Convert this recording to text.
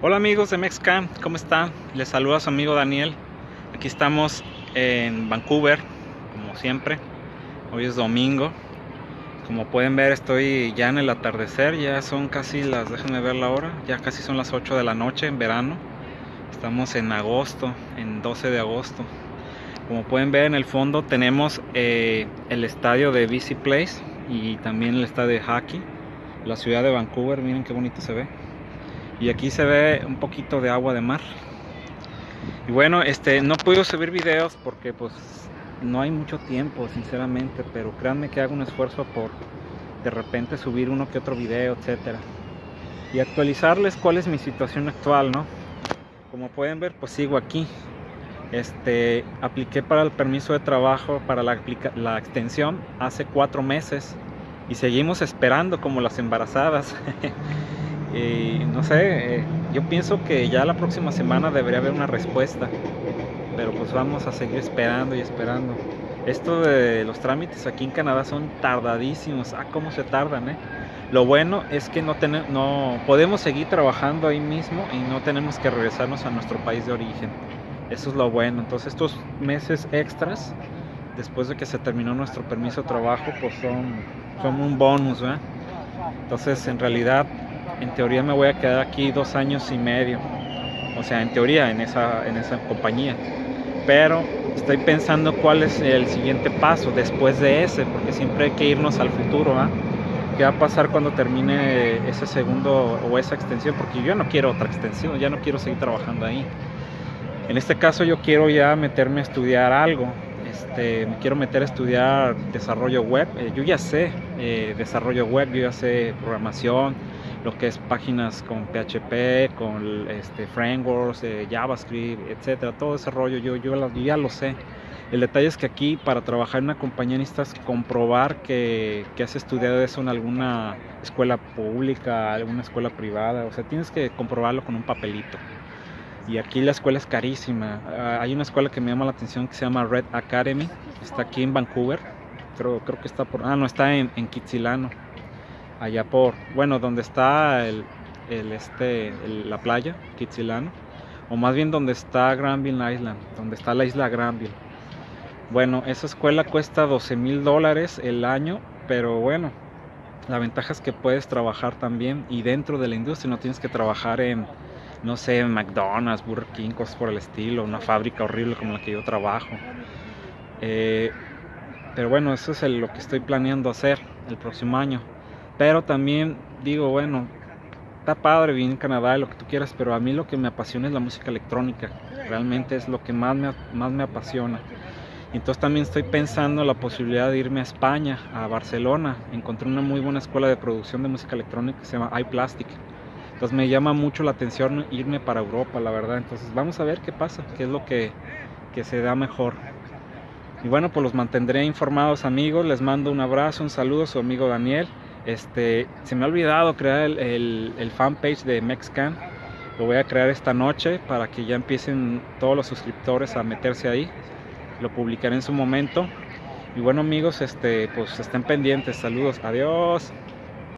Hola amigos de Mexcam, ¿cómo están? Les saluda su amigo Daniel. Aquí estamos en Vancouver, como siempre. Hoy es domingo. Como pueden ver estoy ya en el atardecer, ya son casi las, déjenme ver la hora, ya casi son las 8 de la noche en verano. Estamos en agosto, en 12 de agosto. Como pueden ver en el fondo tenemos eh, el estadio de BC Place y también el estadio de hockey. La ciudad de Vancouver, miren qué bonito se ve y aquí se ve un poquito de agua de mar. Y bueno este no puedo subir videos porque pues no hay mucho tiempo sinceramente pero créanme que hago un esfuerzo por de repente subir uno que otro video etcétera. Y actualizarles cuál es mi situación actual no como pueden ver pues sigo aquí. Este apliqué para el permiso de trabajo para la, la extensión hace cuatro meses. Y seguimos esperando como las embarazadas Y no sé, eh, yo pienso que ya la próxima semana debería haber una respuesta. Pero pues vamos a seguir esperando y esperando. Esto de los trámites aquí en Canadá son tardadísimos. Ah, cómo se tardan, ¿eh? Lo bueno es que no, tenemos, no podemos seguir trabajando ahí mismo y no tenemos que regresarnos a nuestro país de origen. Eso es lo bueno. Entonces estos meses extras, después de que se terminó nuestro permiso de trabajo, pues son, son un bonus, ¿eh? Entonces en realidad en teoría me voy a quedar aquí dos años y medio. O sea, en teoría en esa, en esa compañía. Pero estoy pensando cuál es el siguiente paso después de ese, porque siempre hay que irnos al futuro. ¿ah? ¿Qué va a pasar cuando termine ese segundo o esa extensión? Porque yo no quiero otra extensión, ya no quiero seguir trabajando ahí. En este caso yo quiero ya meterme a estudiar algo. Este, me quiero meter a estudiar desarrollo web. Eh, yo ya sé eh, desarrollo web, yo ya sé programación, lo que es páginas con PHP, con este, frameworks, eh, JavaScript, etcétera, todo ese rollo yo, yo, ya lo sé. El detalle es que aquí para trabajar en una compañía necesitas comprobar que, que, has estudiado eso en alguna escuela pública, alguna escuela privada, o sea, tienes que comprobarlo con un papelito. Y aquí la escuela es carísima. Ah, hay una escuela que me llama la atención que se llama Red Academy, está aquí en Vancouver, creo, creo que está por, ah, no, está en, en Kitsilano allá por, bueno, donde está el, este, la playa, Kitsilano, o más bien donde está Granville Island, donde está la isla Granville. Bueno, esa escuela cuesta 12 mil dólares el año, pero bueno, la ventaja es que puedes trabajar también y dentro de la industria no tienes que trabajar en, no sé, en McDonald's, Burger King, cosas por el estilo, una fábrica horrible como la que yo trabajo. Eh, pero bueno, eso es lo que estoy planeando hacer el próximo año. Pero también digo, bueno, está padre vivir en Canadá, lo que tú quieras, pero a mí lo que me apasiona es la música electrónica. Realmente es lo que más me, más me apasiona. Entonces también estoy pensando la posibilidad de irme a España, a Barcelona. Encontré una muy buena escuela de producción de música electrónica que se llama iPlastic. Entonces me llama mucho la atención irme para Europa, la verdad. Entonces vamos a ver qué pasa, qué es lo que, que se da mejor. Y bueno, pues los mantendré informados amigos. Les mando un abrazo, un saludo a su amigo Daniel. Este, se me ha olvidado crear el, el, fanpage de Mexcan. Lo voy a crear esta noche para que ya empiecen todos los suscriptores a meterse ahí. Lo publicaré en su momento. Y bueno amigos, este, pues estén pendientes. Saludos. Adiós.